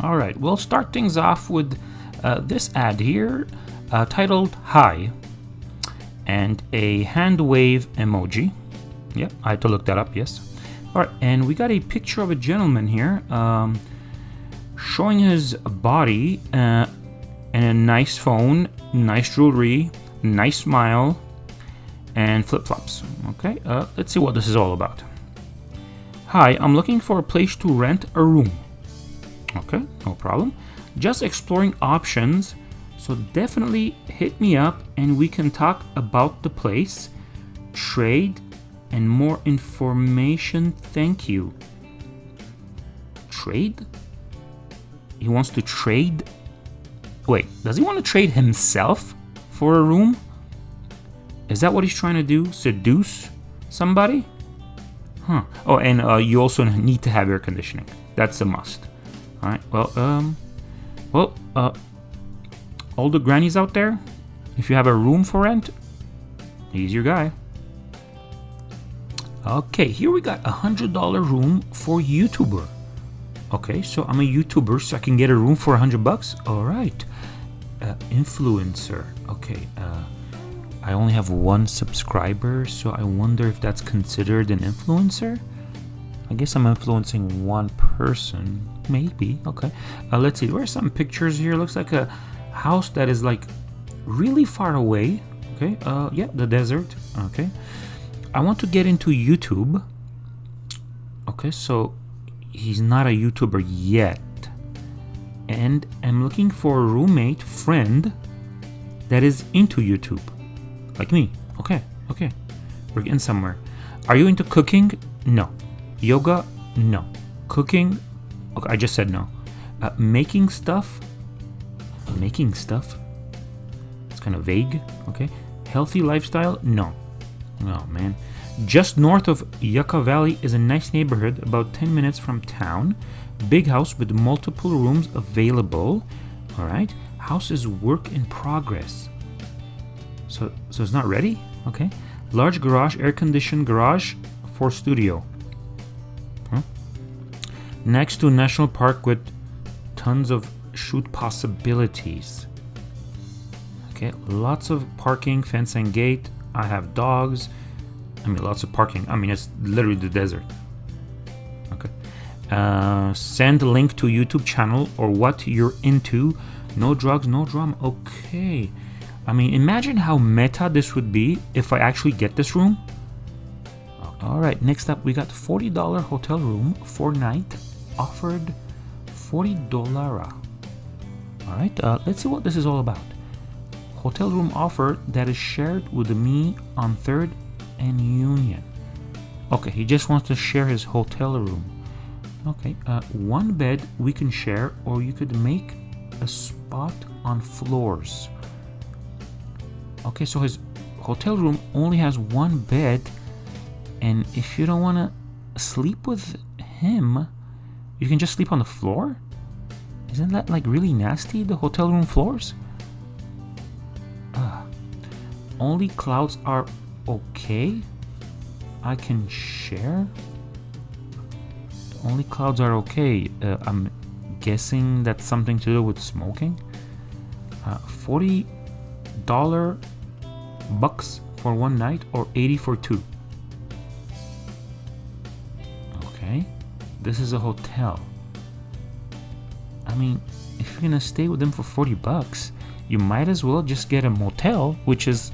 All right, we'll start things off with uh, this ad here uh, titled Hi and a hand wave emoji. Yep, I had to look that up, yes. All right, and we got a picture of a gentleman here um, showing his body uh, and a nice phone, nice jewelry, nice smile, and flip-flops. Okay, uh, let's see what this is all about. Hi, I'm looking for a place to rent a room. Okay, no problem. Just exploring options, so definitely hit me up and we can talk about the place, trade, and more information. Thank you. Trade? He wants to trade? Wait, does he want to trade himself for a room? Is that what he's trying to do? Seduce somebody? Huh. Oh, and uh, you also need to have air conditioning. That's a must. All right. Well, um, well, uh, all the grannies out there, if you have a room for rent, he's your guy. Okay, here we got a hundred dollar room for YouTuber. Okay, so I'm a YouTuber, so I can get a room for a hundred bucks. All right, uh, influencer. Okay, uh, I only have one subscriber, so I wonder if that's considered an influencer. I guess I'm influencing one person, maybe. Okay, uh, let's see. There are some pictures here. Looks like a house that is like really far away. Okay, uh, yeah, the desert. Okay. I want to get into YouTube. Okay, so he's not a YouTuber yet. And I'm looking for a roommate, friend, that is into YouTube. Like me. Okay, okay. We're getting somewhere. Are you into cooking? No. Yoga? No. Cooking? Okay, I just said no. Uh, making stuff? Making stuff? It's kind of vague. Okay. Healthy lifestyle? No. Oh man. Just north of Yucca Valley is a nice neighborhood about 10 minutes from town. Big house with multiple rooms available. Alright. House is work in progress. So, so it's not ready? Okay. Large garage, air conditioned garage for studio. Next to a National Park with tons of shoot possibilities. Okay, lots of parking, fence and gate, I have dogs. I mean, lots of parking. I mean, it's literally the desert. Okay. Uh, send a link to YouTube channel or what you're into. No drugs, no drama. Okay. I mean, imagine how meta this would be if I actually get this room. All right, next up, we got $40 hotel room for night offered $40. All right, uh, let's see what this is all about hotel room offer that is shared with me on 3rd and Union. Okay, he just wants to share his hotel room. Okay, uh, one bed we can share, or you could make a spot on floors. Okay, so his hotel room only has one bed, and if you don't want to sleep with him, you can just sleep on the floor? Isn't that like really nasty, the hotel room floors? only clouds are okay? I can share? Only clouds are okay. Uh, I'm guessing that's something to do with smoking. Uh, $40 bucks for one night or 80 for two. This is a hotel. I mean, if you're gonna stay with them for 40 bucks, you might as well just get a motel, which is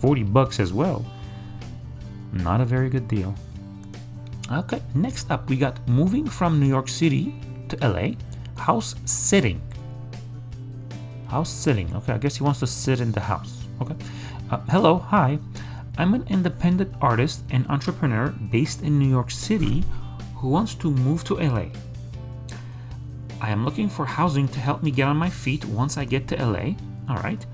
40 bucks as well. Not a very good deal. Okay, next up we got moving from New York City to LA, house sitting. House sitting. Okay, I guess he wants to sit in the house. Okay. Uh, hello, hi. I'm an independent artist and entrepreneur based in New York City who wants to move to LA. I am looking for housing to help me get on my feet once I get to LA. All right.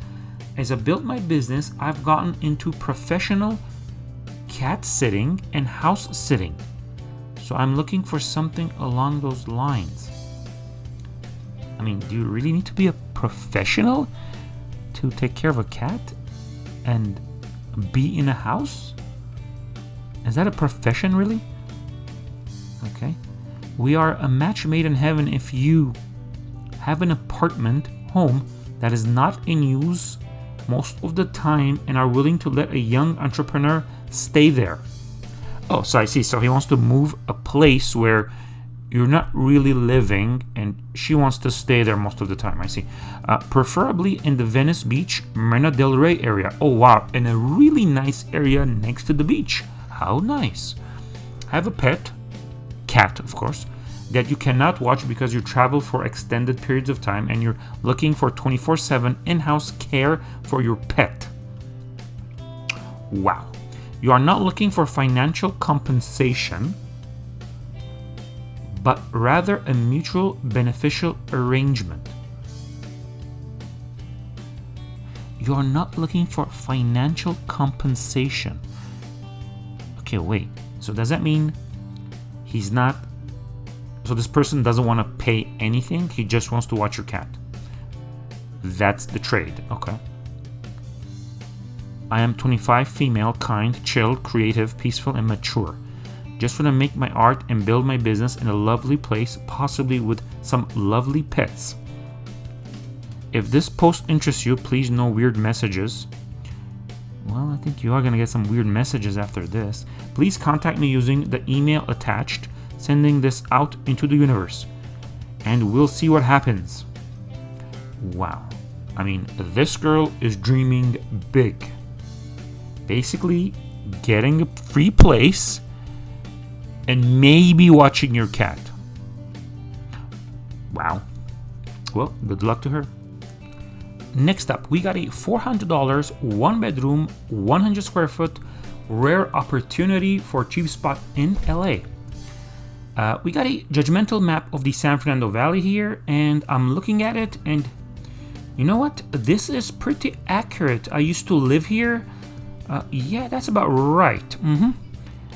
As I built my business, I've gotten into professional cat sitting and house sitting. So I'm looking for something along those lines. I mean, do you really need to be a professional to take care of a cat and be in a house? Is that a profession, really? Okay. We are a match made in heaven if you have an apartment home that is not in use most of the time and are willing to let a young entrepreneur stay there. Oh, so I see. So he wants to move a place where you're not really living and she wants to stay there most of the time. I see. Uh, preferably in the Venice Beach, Marina del Rey area. Oh, wow. In a really nice area next to the beach. How nice. Have a pet, cat, of course, that you cannot watch because you travel for extended periods of time and you're looking for 24 7 in house care for your pet. Wow. You are not looking for financial compensation, but rather a mutual beneficial arrangement. You are not looking for financial compensation. Okay, wait. So does that mean he's not so this person doesn't want to pay anything, he just wants to watch your cat. That's the trade, okay. I am 25, female, kind, chill, creative, peaceful, and mature. Just want to make my art and build my business in a lovely place, possibly with some lovely pets. If this post interests you, please no weird messages. Well, I think you are going to get some weird messages after this. Please contact me using the email attached sending this out into the universe. And we'll see what happens. Wow. I mean, this girl is dreaming big. Basically, getting a free place and maybe watching your cat. Wow. Well, good luck to her. Next up, we got a $400, one bedroom, 100 square foot, rare opportunity for cheap spot in LA. Uh, we got a judgmental map of the San Fernando Valley here, and I'm looking at it, and you know what? This is pretty accurate. I used to live here. Uh, yeah, that's about right. Mm -hmm.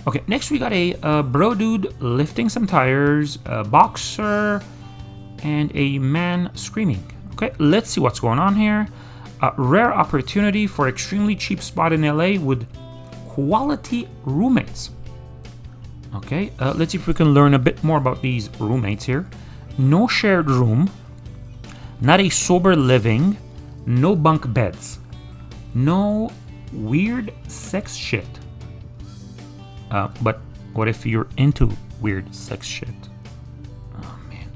Okay, next we got a uh, bro dude lifting some tires, a boxer, and a man screaming. Okay, let's see what's going on here. A rare opportunity for extremely cheap spot in LA with quality roommates. Okay, uh, let's see if we can learn a bit more about these roommates here. No shared room, not a sober living, no bunk beds, no weird sex shit. Uh, but what if you're into weird sex shit? Oh man.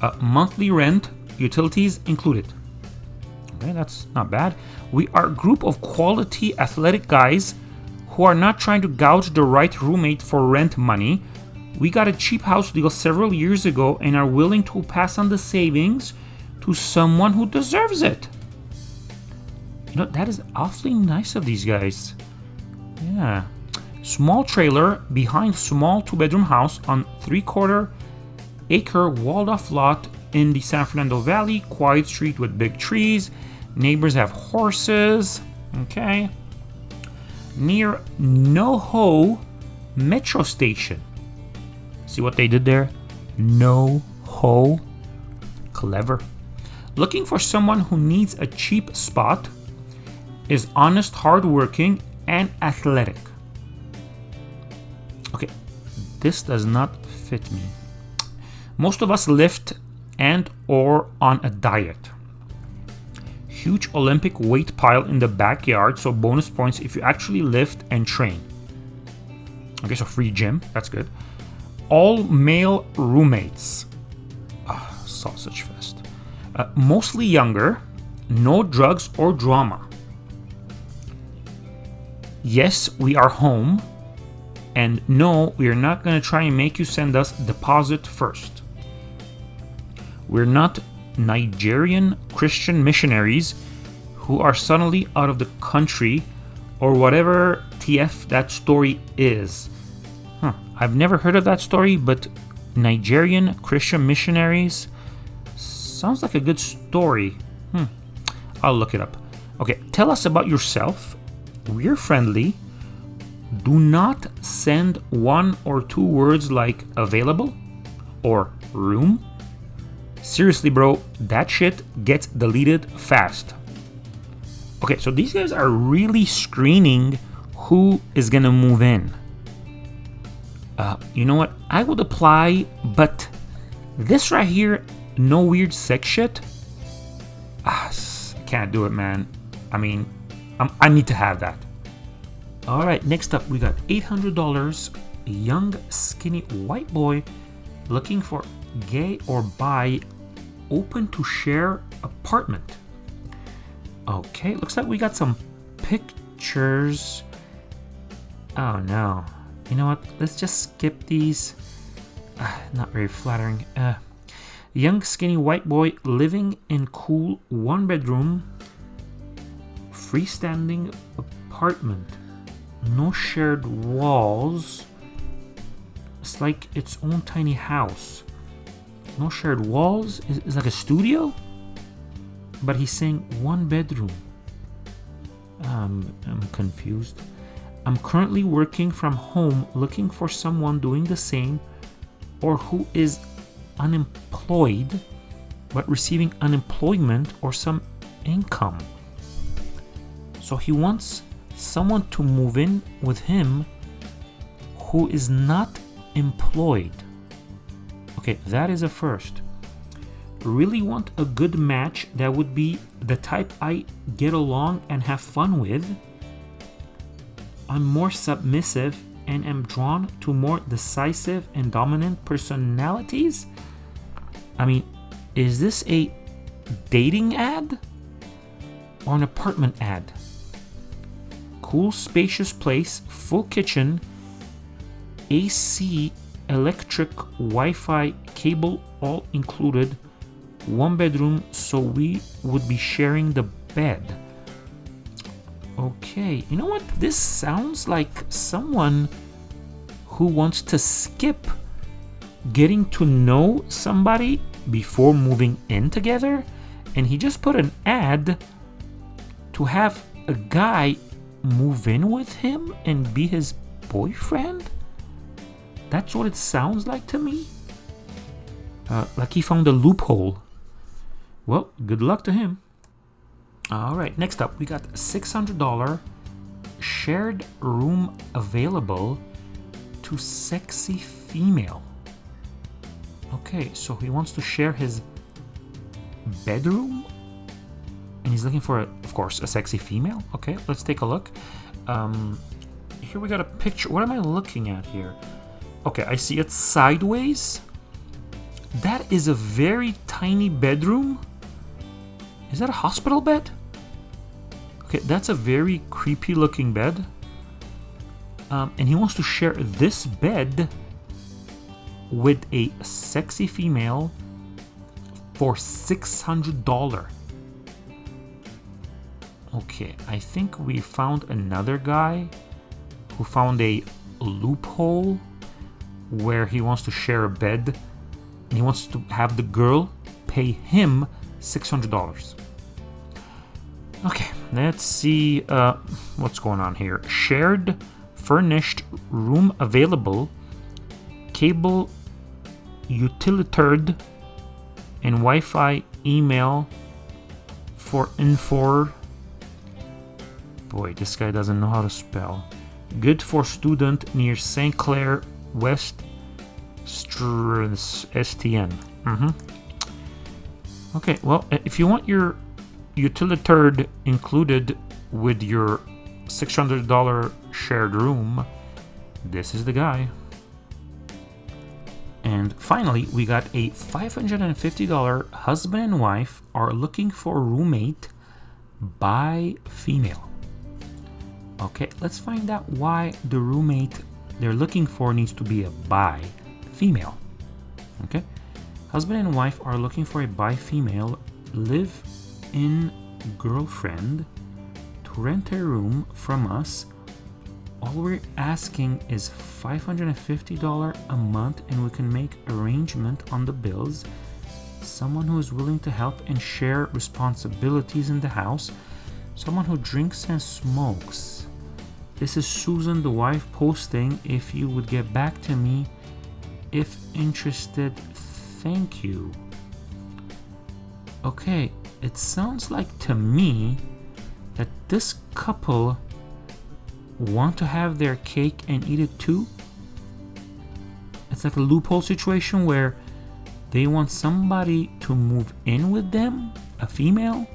Uh, monthly rent, utilities included. Okay, that's not bad. We are a group of quality athletic guys who are not trying to gouge the right roommate for rent money. We got a cheap house deal several years ago and are willing to pass on the savings to someone who deserves it. You know, that is awfully nice of these guys. Yeah. Small trailer behind small two bedroom house on three quarter acre walled off lot in the San Fernando Valley. Quiet street with big trees. Neighbors have horses. Okay near NoHo Metro Station. See what they did there? NoHo. Clever. Looking for someone who needs a cheap spot, is honest, hardworking, and athletic. Okay, this does not fit me. Most of us lift and or on a diet huge Olympic weight pile in the backyard, so bonus points if you actually lift and train. Okay, so free gym, that's good. All male roommates. Oh, sausage fest. Uh, mostly younger, no drugs or drama. Yes, we are home, and no, we are not going to try and make you send us deposit first. We're not Nigerian Christian missionaries who are suddenly out of the country or whatever TF that story is. Huh. I've never heard of that story, but Nigerian Christian missionaries sounds like a good story. Hmm. I'll look it up. Okay, tell us about yourself. We're friendly. Do not send one or two words like available or room Seriously, bro, that shit gets deleted fast. Okay, so these guys are really screening who is gonna move in. Uh, you know what? I would apply, but this right here no weird sex shit. Ah, I can't do it, man. I mean, I'm, I need to have that. All right, next up, we got $800. A young, skinny white boy looking for gay or bi, open to share apartment. Okay, looks like we got some pictures. Oh no. You know what? Let's just skip these. Ah, not very flattering. Uh, young, skinny white boy living in cool one bedroom, freestanding apartment. No shared walls. It's like its own tiny house. No shared walls. It's, like a studio. But he's saying one bedroom. Um, I'm confused. I'm currently working from home looking for someone doing the same or who is unemployed but receiving unemployment or some income. So he wants someone to move in with him who is not employed. Okay, that is a first. Really want a good match that would be the type I get along and have fun with. I'm more submissive and am drawn to more decisive and dominant personalities. I mean, is this a dating ad or an apartment ad? Cool, spacious place, full kitchen, AC, electric, Wi Fi, cable all included, one bedroom, so we would be sharing the bed. Okay, you know what? This sounds like someone who wants to skip getting to know somebody before moving in together, and he just put an ad to have a guy move in with him and be his boyfriend? That's what it sounds like to me. Uh, like he found a loophole. Well, good luck to him. All right, next up, we got $600 shared room available to sexy female. Okay, so he wants to share his bedroom and he's looking for, a, of course, a sexy female. Okay, let's take a look. Um, here we got a picture. What am I looking at here? Okay, I see it sideways. That is a very tiny bedroom. Is that a hospital bed? Okay, that's a very creepy looking bed. Um, and he wants to share this bed with a sexy female for $600. Okay, I think we found another guy who found a loophole where he wants to share a bed and he wants to have the girl pay him $600. Okay, let's see uh, what's going on here. Shared furnished room available, cable utilitard, and Wi Fi email for Infor. Boy, this guy doesn't know how to spell. Good for student near St. Clair West STN. Mm-hmm. Okay, well, if you want your utilitard included with your $600 shared room, this is the guy. And finally, we got a $550 husband and wife are looking for roommate by female. Okay, let's find out why the roommate they're looking for needs to be a bi female. Okay, husband and wife are looking for a bi female live in girlfriend to rent a room from us. All we're asking is $550 a month and we can make arrangement on the bills. Someone who is willing to help and share responsibilities in the house. Someone who drinks and smokes. This is Susan, the wife, posting. If you would get back to me if interested, thank you. Okay, it sounds like to me that this couple want to have their cake and eat it too. It's like a loophole situation where they want somebody to move in with them, a female,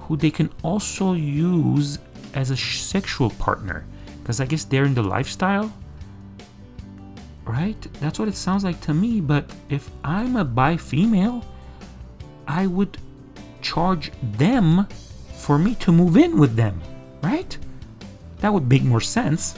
who they can also use as a sexual partner. Because I guess they're in the lifestyle. Right? That's what it sounds like to me. But if I'm a bi female, I would charge them for me to move in with them. Right? That would make more sense.